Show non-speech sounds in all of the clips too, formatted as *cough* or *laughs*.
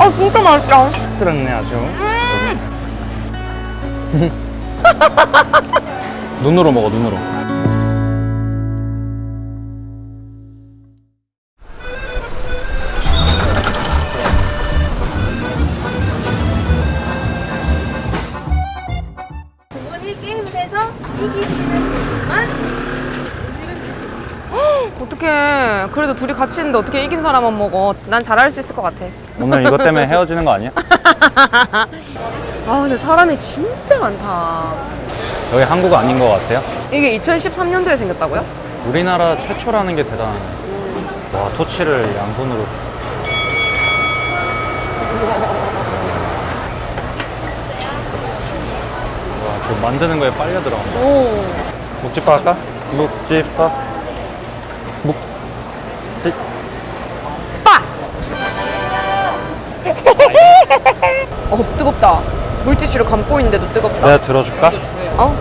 아 진짜 맛있다. 들었네 아주. 눈으로 먹어 눈으로. 어떡해. 그래도 둘이 같이 있는데 어떻게 이긴 사람만 먹어. 난 잘할 수 있을 것 같아. 오늘 이것 때문에 *laughs* 헤어지는 거 아니야? *laughs* 아 근데 사람이 진짜 많다. 여기 한국 아닌 것 같아요. 이게 2013년도에 생겼다고요? 우리나라 최초라는 게 대단하네. 와 토치를 양손으로. 와저 만드는 거에 빨려 들어간다. 오. 묵집밥 할까? 묵집밥. 묵집. 빠! *laughs* 어 뜨겁다. 물티슈를 감고 있는데도 뜨겁다. 내가 들어줄까? 어?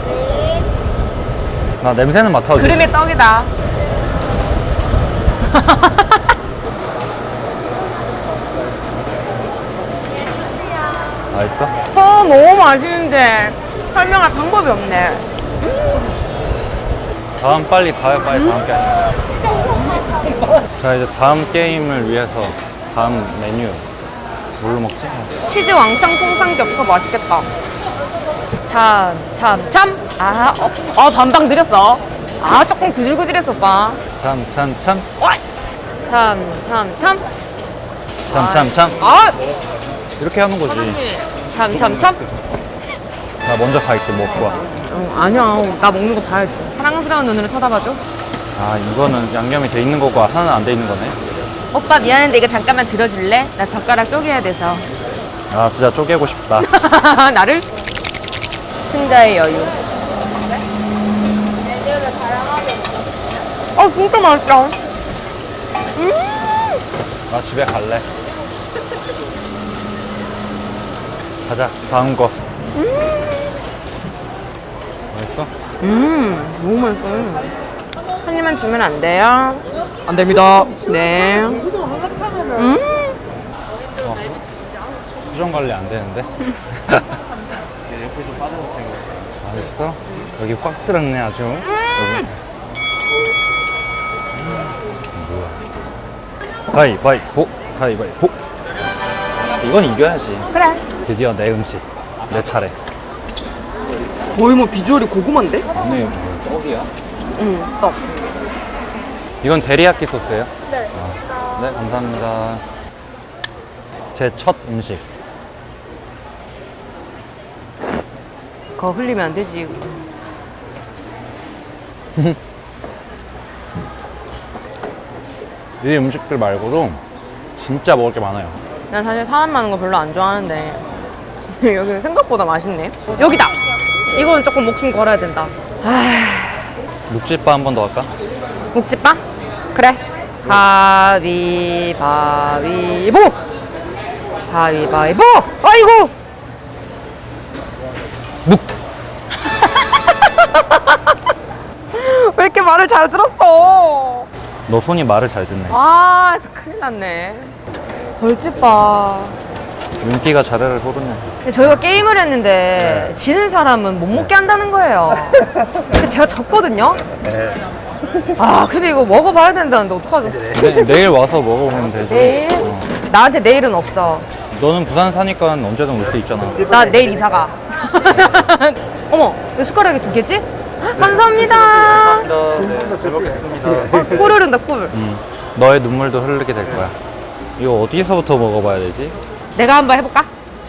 나 냄새는 맡아도 돼. 그림의 떡이다. *laughs* 맛있어? 어 너무 맛있는데 설명할 방법이 없네. 다음 빨리 가요 빨리 다음 게임 자 이제 다음 게임을 위해서 다음 메뉴 뭘로 먹지? 치즈 왕창 통삼겹살 맛있겠다. 참, 참, 참. 아, 어, 어 반방 느렸어. 아, 조금 구질구질했어, 오빠. 참 참참 어이. 참, 참, 참. 참 참 참 아, 이렇게 하는 거지 참, 참, 참. 나 먼저 갈게 먹고 와. 어, 아니야. 나 먹는 거 봐야지. 사랑스러운 눈으로 쳐다봐줘. 아 이거는 양념이 돼 있는 거고 하나는 안 돼 있는 거네 오빠 미안한데 이거 잠깐만 들어줄래? 나 젓가락 쪼개야 돼서. 아 진짜 쪼개고 싶다 *laughs* 나를? 승자의 여유. 어, 진짜 맛있다. 나 집에 갈래 가자 다음 거 맛있어? 음, 너무 맛있어요. 한 입만 주면 안 돼요? 안 됩니다. 네. 음, 어. 수정 관리 안 되는데? 맛있어? 여기 꽉 들었네 아주 여기. 뭐야 가위바위보 가위바위보 이건 이겨야지 그래. 드디어 내 음식 내 차례 거의 뭐 비주얼이 고구마인데? 아니 떡이야? 응, 떡. 이건 데리야끼 소스예요? 네네 감사합니다 제 첫 음식 그거 흘리면 안 되지. *laughs* 이 음식들 말고도 진짜 먹을 게 많아요 난 사실 사람 많은 거 별로 안 좋아하는데 *laughs* 여기는 생각보다 맛있네. 여기다. 이거는 조금 목숨 걸어야 된다. 아, 묵집밥 한번 더 할까? 묵집밥? 그래. 가위바위보. 가위바위보. 아이고. 묵! *laughs* 왜 이렇게 말을 잘 들었어? 너 손이 말을 잘 듣네 아, 큰일 났네. 벌집밥. 윤기가 자르르 흐르네 근데 저희가 게임을 했는데 지는 사람은 못 먹게 한다는 거예요. 근데 제가 졌거든요. 아, 근데 이거 먹어봐야 된다는데 어떡하죠? 내, 내일 와서 먹어보면 되지 내일? 어. 나한테 내일은 없어. 너는 부산 사니까 언제든 올 수 있잖아 나 내일 이사가. *laughs* 어머, 왜 숟가락이 두 개지? 감사합니다. 네, 잘 먹겠습니다 어, 꿀 흐른다, 꿀. 음, 너의 눈물도 흐르게 될 거야 이거 어디서부터 먹어봐야 되지? 내가 한번 해볼까?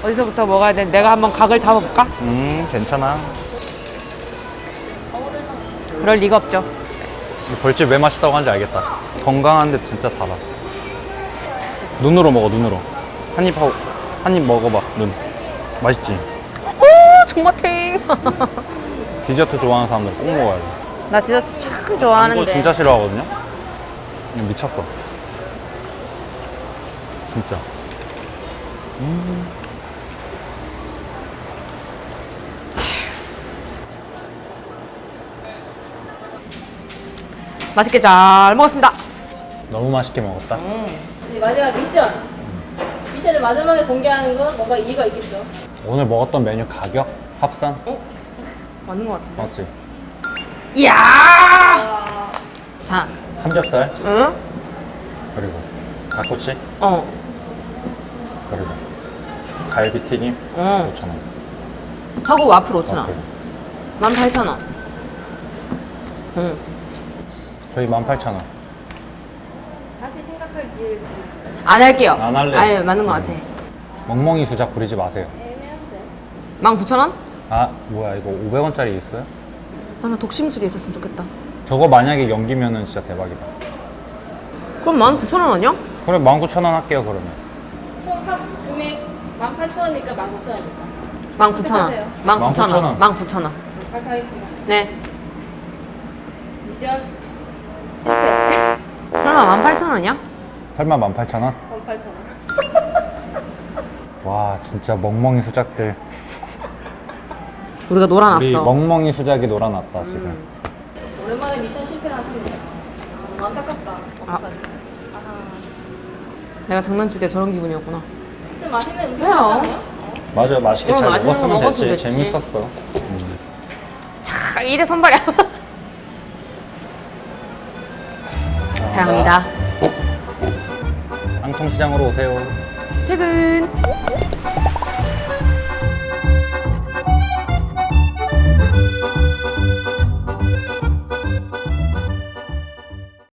어디서부터 먹어야 돼? 내가 한번 각을 잡아볼까? 음 괜찮아 그럴 리가 없죠. 이 벌집 왜 맛있다고 하는지 알겠다 건강한데 진짜 달아 눈으로 먹어 눈으로 한 입 하고 한 입 먹어봐 눈 맛있지? 오, 정마탱. *laughs* 디저트 좋아하는 사람들 꼭 먹어야 돼나 디저트 참 이거 좋아하는데. 진짜 싫어하거든요? 그냥 미쳤어 진짜 맛있게 잘 먹었습니다. 너무 맛있게 먹었다 이제 마지막 미션 미션을 마지막에 공개하는 건 뭔가 이유가 있겠죠. 오늘 먹었던 메뉴 가격 합산 맞는 것 같은데. 맞지? 이야! 아, 자, 삼겹살 응? 그리고 닭꼬치 어, 그리고 갈비튀김 어. 5천 원. 하고 와플 5,000원. 어, 그래. 18,000원. 응. 저희 18,000원. 다시 생각할 기회를 있어요. 안 할게요. 안 할래. 아니, 맞는 것 같아. 멍멍이 수작 부리지 마세요. 애매한데. 19,000원? 아 뭐야 이거 500원짜리 있어요? 아, 나 독심술이 있었으면 좋겠다. 저거 만약에 연기면은 진짜 대박이다. 그럼 19,000원 아니야? 그래 19,000원 할게요 그러면. 총합 금액 18,000원이니까 19,000원입니다. 19,000원. 19,000원. 19,000원. 발표하겠습니다. 네. 미션 실패. *laughs* 설마 18,000원이야? 설마 18,000원? 18,000원. *laughs* 와 진짜 멍멍이 수작들. 우리가 우리 놀아놨어. 멍멍이 수작이 놀아났다 지금. 오랜만에 미션 실패를 하셨네요. 아, 안타깝다. 어떡하지? 아하. 내가 장난칠 때 저런 기분이었구나. 그때 맛있는 음식? 먹었잖아요. 맞아 맛있게 어, 잘 먹었으면 먹었으면 됐지. 됐지. 재밌었어. 차, 이래 선발이야. 감사합니다. 깡통시장으로 오세요. 퇴근!